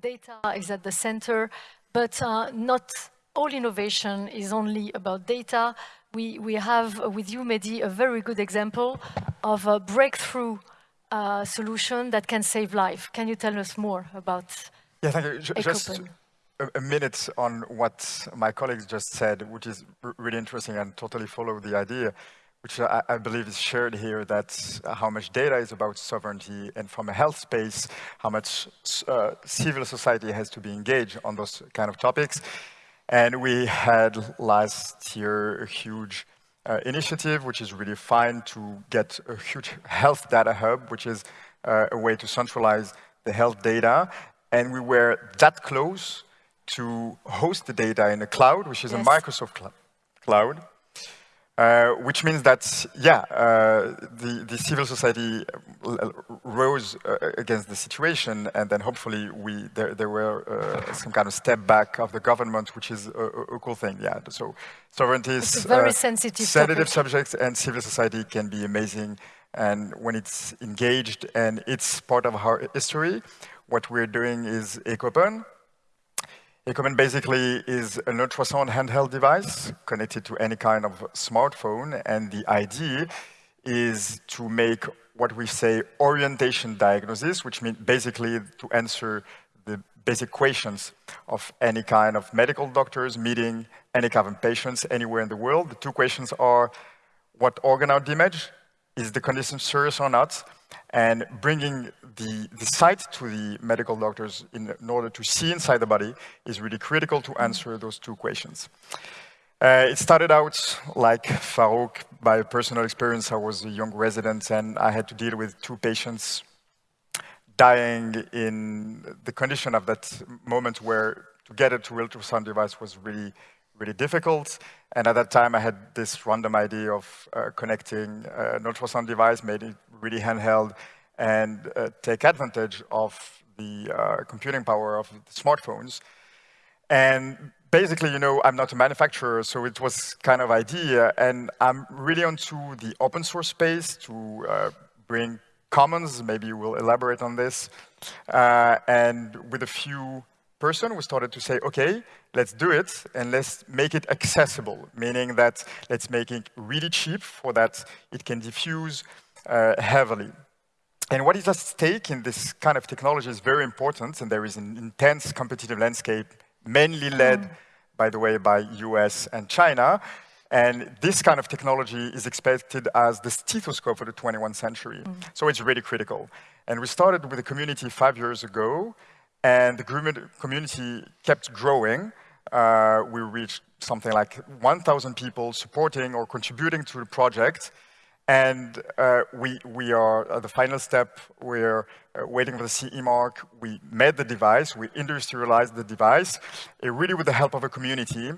data is at the center, but uh, not all innovation is only about data. We, we have with you, Mehdi, a very good example of a breakthrough uh, solution that can save life. Can you tell us more about Yeah, thank you. Just a, a, minute on what my colleagues just said, which is really interesting and totally follow the idea, which I, I believe is shared here, that how much data is about sovereignty and from a health space, how much uh, civil society has to be engaged on those kind of topics. And we had last year a huge uh, initiative, which is really fine to get a huge health data hub, which is uh, a way to centralize the health data. And we were that close to host the data in a cloud, which is yes. a Microsoft cl cloud. Uh, which means that, yeah, uh, the, the civil society uh, rose uh, against the situation, and then hopefully we there, there were uh, some kind of step back of the government, which is a, a cool thing. Yeah, so sovereignty is very sensitive, sensitive subjects, and civil society can be amazing. And when it's engaged and it's part of our history, what we're doing is Echopen, Echopen basically is an ultrasound handheld device connected to any kind of smartphone, and the idea is to make what we say orientation diagnosis, which means basically to answer the basic questions of any kind of medical doctors meeting any kind of patients anywhere in the world. The two questions are, what organ are damaged? Is the condition serious or not? And bringing the, the sight to the medical doctors in, in, order to see inside the body is really critical to answer those two questions. Uh, it started out like Farouk by personal experience. I was a young resident and I had to deal with two patients dying in the condition of that moment where to get a to ultrasound device was really, really difficult. And at that time, I had this random idea of uh, connecting uh, an ultrasound device, made it really handheld, and uh, take advantage of the uh, computing power of smartphones. And basically, you know, I'm not a manufacturer, so it was kind of idea, and I'm really onto the open source space to uh, bring commons, maybe we'll elaborate on this, and with a few person, we started to say, okay, let's do it and let's make it accessible, meaning that let's make it really cheap for that it can diffuse uh, heavily. And what is at stake in this kind of technology is very important, and there is an intense competitive landscape, mainly led, mm. by the way, by US and China. And this kind of technology is expected as the stethoscope of the 21st century. Mm. So it's really critical. And we started with a community five years ago, and the community kept growing. Uh, we reached something like 1,000 people supporting or contributing to the project. And uh, we, we are at the final step. We're uh, waiting for the CE mark. We made the device. We industrialized the device, uh, really with the help of a community.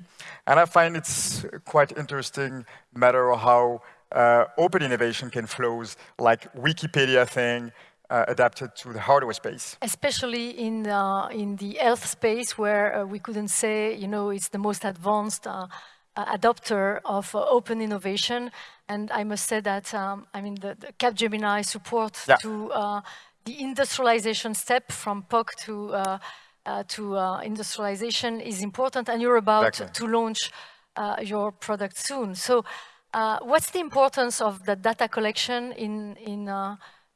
And I find it's quite interesting matter how uh, open innovation can flow, like Wikipedia thing, uh, adapted to the hardware space. Especially in, uh, in the health space where uh, we couldn't say, you know, it's the most advanced uh, adopter of uh, open innovation. And I must say that, um, I mean, the, the Capgemini support yeah. to uh, the industrialization step from POC to, uh, uh, to uh, industrialization is important. And you're about exactly. to launch your product soon. So what's the importance of the data collection in, in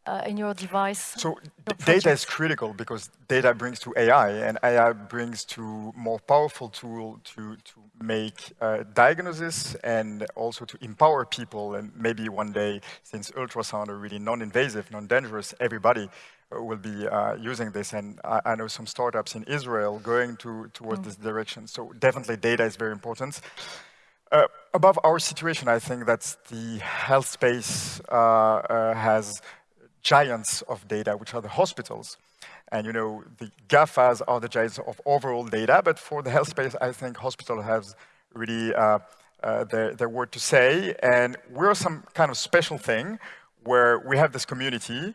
uh, in your device? So data is critical because data brings to AI and AI brings to more powerful tool to, to make uh, diagnosis and also to empower people and maybe one day since ultrasound are really non-invasive, non-dangerous, everybody uh, will be uh, using this and I, I, know some startups in Israel going to, towards mm. this direction. So definitely data is very important. Uh, above our situation, I think that the health space uh, uh, has giants of data, which are the hospitals. And you know, the GAFAs are the giants of overall data, but for the health space, I think hospital has really uh, uh, their, their word to say. And we're some kind of special thing where we have this community.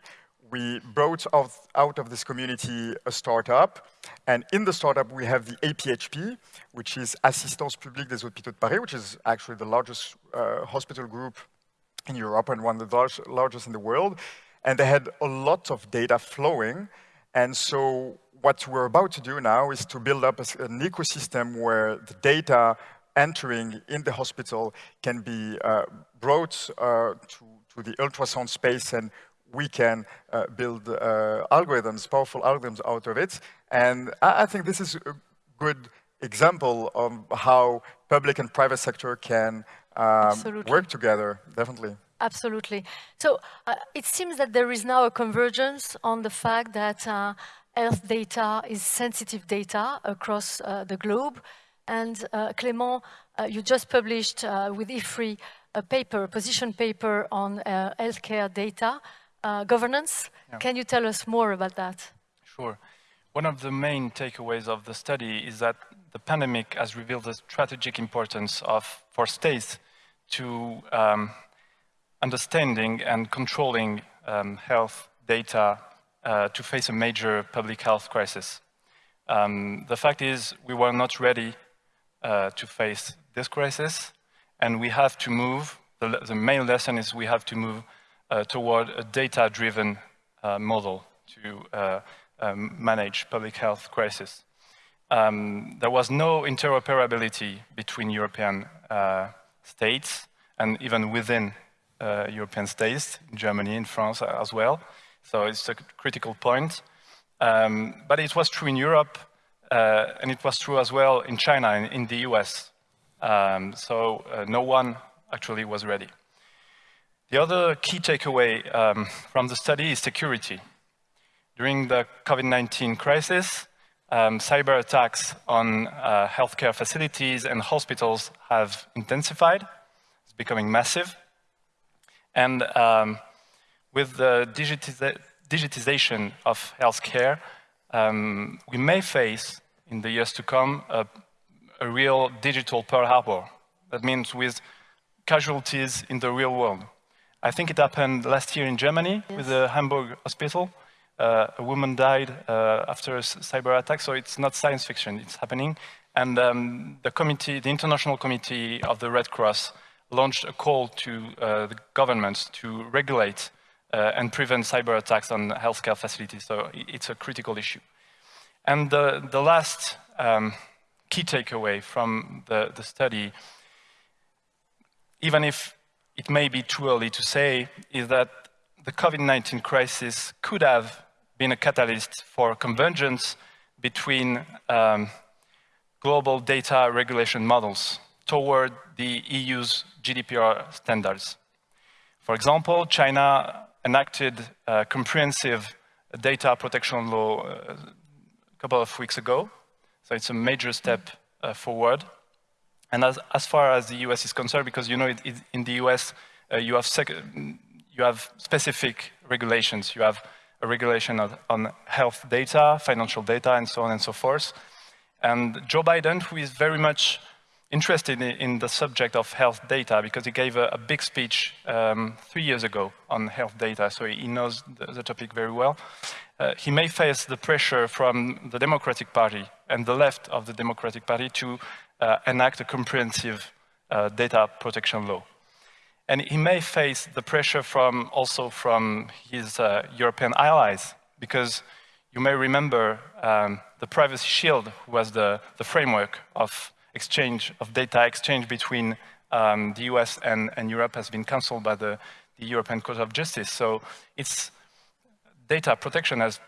We brought out, of this community a startup. And in the startup, we have the APHP, which is Assistance Publique des Hôpitaux de Paris, which is actually the largest uh, hospital group in Europe and one of the large, largest in the world and they had a lot of data flowing. And so what we're about to do now is to build up an ecosystem where the data entering in the hospital can be uh, brought uh, to, to, the ultrasound space and we can uh, build uh, algorithms, powerful algorithms out of it. And I, I, think this is a good example of how public and private sector can um, work together, definitely. Absolutely. So uh, it seems that there is now a convergence on the fact that uh, health data is sensitive data across uh, the globe. And uh, Clément, uh, you just published uh, with IFRI a paper, a position paper on healthcare data governance. Yeah. Can you tell us more about that? Sure. One of the main takeaways of the study is that the pandemic has revealed the strategic importance of, for states to um, understanding and controlling um, health data uh, to face a major public health crisis. Um, the fact is we were not ready uh, to face this crisis and we have to move, the, the main lesson is we have to move uh, toward a data-driven uh, model to uh, um, manage public health crisis. Um, there was no interoperability between European uh, states and even within uh, European states, Germany, in France as well. So it's a critical point. Um, but it was true in Europe, uh, and it was true as well in China and in the US. Um, so uh, no one actually was ready. The other key takeaway um, from the study is security. During the COVID-19 crisis, um, cyber attacks on uh, healthcare facilities and hospitals have intensified. It's becoming massive. And um, with the digitiza digitization of healthcare, um, we may face, in the years to come, a, a real digital Pearl Harbor. That means with casualties in the real world. I think it happened last year in Germany yes. with the Hamburg hospital. Uh, a woman died uh, after a cyber attack, so it's not science fiction, it's happening. And um, the committee, the International Committee of the Red Cross launched a call to uh, the governments to regulate uh, and prevent cyber attacks on healthcare facilities. So it's a critical issue. And the, the last um, key takeaway from the, the study, even if it may be too early to say, is that the COVID-19 crisis could have been a catalyst for convergence between um, global data regulation models toward the EU's GDPR standards. For example, China enacted a comprehensive data protection law uh, a couple of weeks ago, so it's a major step uh, forward. And as, as far as the US is concerned, because you know it, it, in the US uh, you, have you have specific regulations. You have a regulation on health data, financial data, and so on and so forth. And Joe Biden, who is very much interested in, the subject of health data because he gave a, a big speech um, three years ago on health data, so he knows the, the topic very well. Uh, he may face the pressure from the Democratic Party and the left of the Democratic Party to uh, enact a comprehensive uh, data protection law. And he may face the pressure from also from his uh, European allies, because you may remember um, the Privacy Shield was the, the framework of exchange of data exchange between um, the US and, and Europe has been cancelled by the, the European Court of Justice. So it's data protection has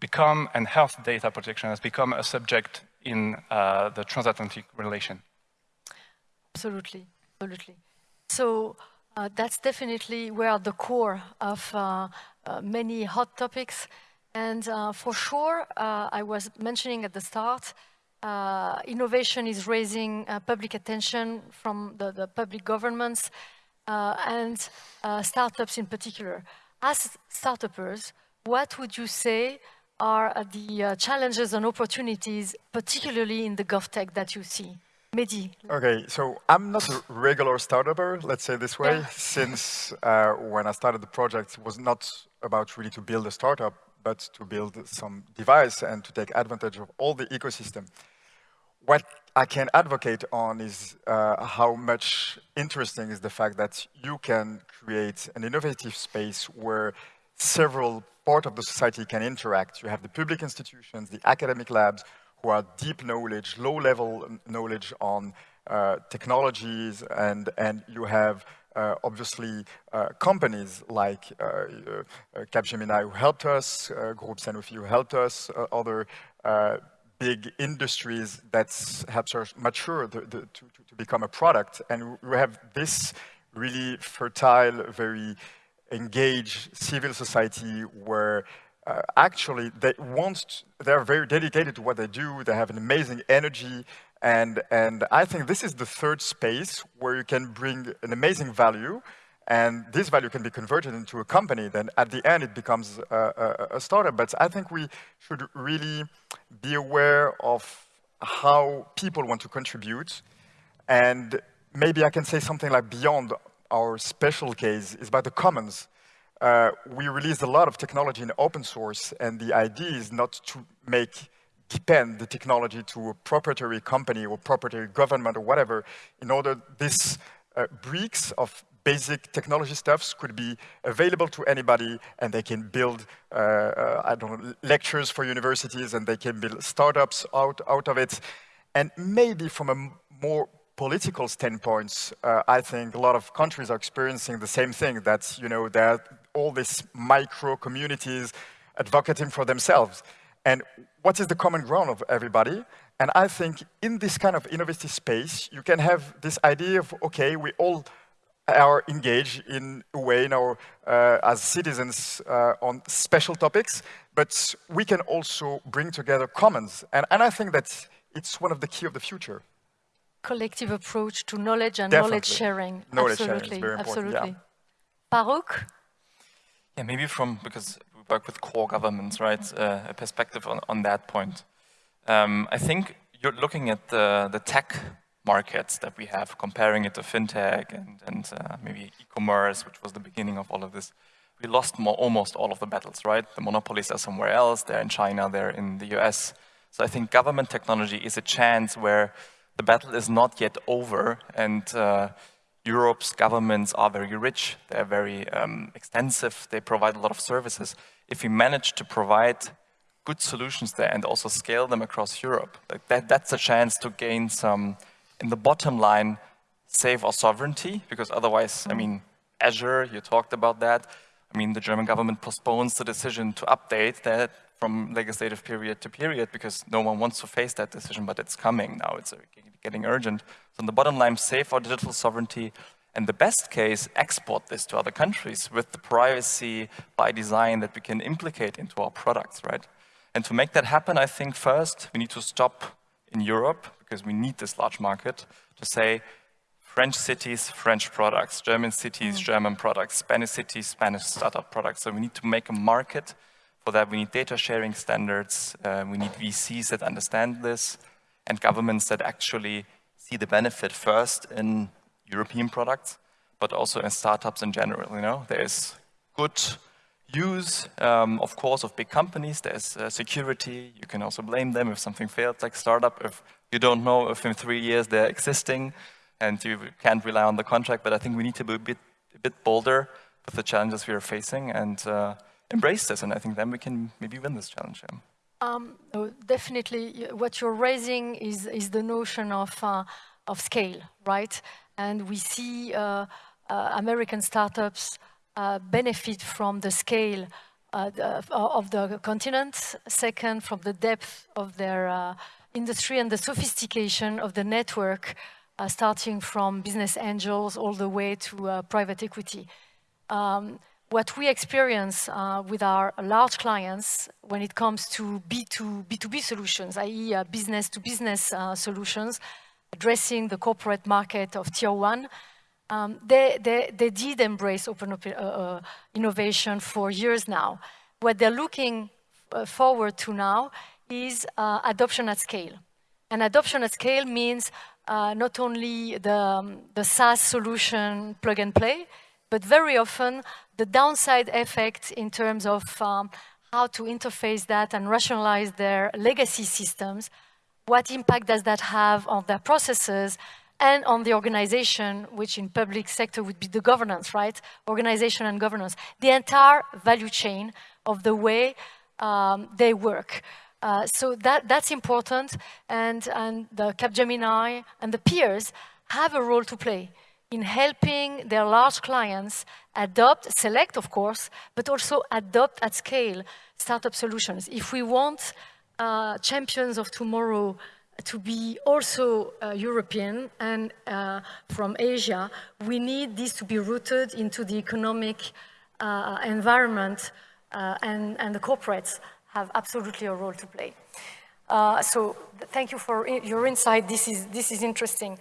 become, and health data protection has become a subject in uh, the transatlantic relation. Absolutely, absolutely. So uh, that's definitely where the core of uh, uh many hot topics. And uh, for sure, uh, I was mentioning at the start, uh, innovation is raising uh, public attention from the, the public governments uh, and uh, startups in particular. As startups, what would you say are uh, the uh, challenges and opportunities, particularly in the GovTech that you see? Mehdi. Okay, so I'm not a regular startuper, let's say this way, yeah. since when I started the project, it was not about really to build a startup, but to build some device and to take advantage of all the ecosystem. What I can advocate on is uh, how much interesting is the fact that you can create an innovative space where several part of the society can interact. You have the public institutions, the academic labs, who are deep knowledge, low-level knowledge on uh, technologies, and, and you have obviously uh, companies like uh, uh, Capgemini who helped us, uh, Groupe Sanofi who helped us, other big industries that helps us mature the, the, to, to become a product. And we have this really fertile, very engaged civil society where uh, actually they want, they're very dedicated to what they do, they have an amazing energy, and, and I think this is the third space where you can bring an amazing value, and this value can be converted into a company, then at the end it becomes a, a, a startup. But I think we should really be aware of how people want to contribute, and maybe I can say something like beyond our special case is about the commons. Uh, we released a lot of technology in open source, and the idea is not to make depend the technology to a proprietary company or proprietary government or whatever, in order this uh, bricks of basic technology stuffs could be available to anybody and they can build, uh, uh, I don't know, lectures for universities and they can build startups out, out of it. And maybe from a more political standpoint, uh, I think a lot of countries are experiencing the same thing, that, you know, are all these micro communities advocating for themselves. And what is the common ground of everybody? And I think in this kind of innovative space, you can have this idea of, okay, we all are engaged in a way in our, uh, as citizens uh, on special topics, but we can also bring together commons. And, and I think that it's one of the key of the future collective approach to knowledge and Definitely. knowledge sharing. Knowledge absolutely, sharing absolutely. Yeah. Baruch? Yeah, maybe from, because we work with core governments, right, uh, a perspective on, on that point. Um, I think you're looking at the, the tech markets that we have, comparing it to fintech and, and uh, maybe e-commerce, which was the beginning of all of this. We lost more, almost all of the battles, right? The monopolies are somewhere else. They're in China, they're in the US. So I think government technology is a chance where the battle is not yet over and uh, Europe's governments are very rich, they're very um, extensive, they provide a lot of services. If we manage to provide good solutions there and also scale them across Europe, like that, that's a chance to gain some, in the bottom line, save our sovereignty, because otherwise, I mean, Azure, you talked about that. I mean, the German government postpones the decision to update that from legislative period to period because no one wants to face that decision, but it's coming now. It's getting urgent. So in the bottom line, save our digital sovereignty, and the best case, export this to other countries with the privacy by design that we can implicate into our products, right? And to make that happen, I think first we need to stop in Europe, because we need this large market, to say French cities, French products, German cities, mm. German products, Spanish cities, Spanish startup products. So we need to make a market for that, we need data sharing standards. Uh, we need VCs that understand this and governments that actually see the benefit first in European products, but also in startups in general. You know, there's good use, um, of course, of big companies. There's uh, security. You can also blame them if something fails, like startup. If you don't know if in three years they're existing, and you can't rely on the contract. But I think we need to be a bit, a bit bolder with the challenges we are facing and. Uh, embrace this, and I think then we can maybe win this challenge. Yeah. Um, definitely, what you're raising is, is the notion of, uh, of scale, right? And we see uh, uh, American startups uh, benefit from the scale uh, of the continent, second, from the depth of their uh, industry and the sophistication of the network, starting from business angels all the way to private equity. Um, what we experience uh, with our large clients when it comes to B2, B2B solutions, i.e. Uh, business-to-business uh, solutions, addressing the corporate market of tier one, um, they, they, they, did embrace open uh, uh, innovation for years now. What they're looking uh, forward to now is adoption at scale. And adoption at scale means not only the, um, the SaaS solution plug and play, but very often the downside effect in terms of um, how to interface that and rationalize their legacy systems, what impact does that have on their processes, and on the organization, which in public sector would be the governance, right? Organization and governance. The entire value chain of the way um, they work. Uh, so that, that's important, and, and the Capgemini and the peers have a role to play in helping their large clients adopt, select of course, but also adopt at scale startup solutions. If we want uh, champions of tomorrow to be also uh, European and uh, from Asia, we need this to be rooted into the economic uh, environment uh, and, and the corporates have absolutely a role to play. Uh, so thank you for your insight. This is, this is interesting.